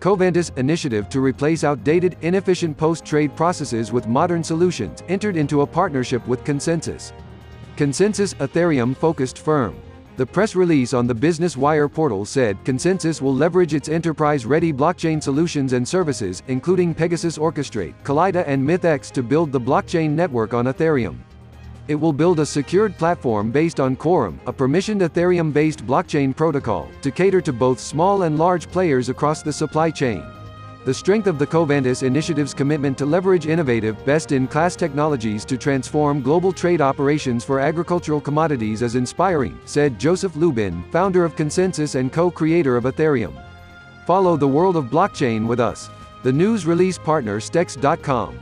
Covantis initiative to replace outdated, inefficient post-trade processes with modern solutions, entered into a partnership with ConsenSys. ConsenSys Ethereum-focused firm. The press release on the Business Wire portal said ConsenSys will leverage its enterprise-ready blockchain solutions and services, including PegaSys Orchestrate, Kaleido and MythX to build the blockchain network on Ethereum. It will build a secured platform based on Quorum, a permissioned Ethereum-based blockchain protocol, to cater to both small and large players across the supply chain. The strength of the Covantis initiative's commitment to leverage innovative, best-in-class technologies to transform global trade operations for agricultural commodities is inspiring, said Joseph Lubin, founder of ConsenSys and co-creator of Ethereum. Follow the world of blockchain with us. The news release partner Stex.com.